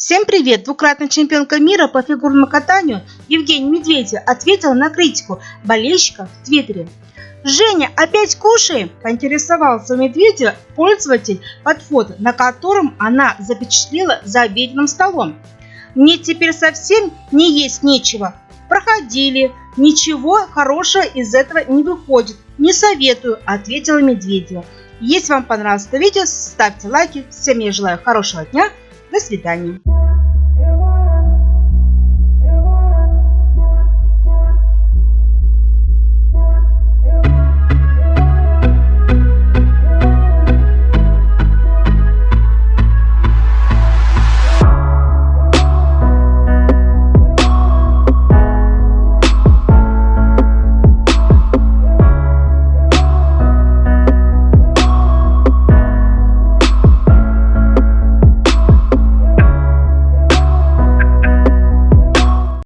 Всем привет! Двукратная чемпионка мира по фигурному катанию Евгения Медведева ответила на критику болельщиков в Твиттере. «Женя, опять кушаем?» – поинтересовался Медведева пользователь под фото, на котором она запечатлела за обеденным столом. «Мне теперь совсем не есть нечего. Проходили. Ничего хорошего из этого не выходит. Не советую», – ответила Медведева. Если вам понравилось это видео, ставьте лайки. Всем я желаю хорошего дня. До свидания.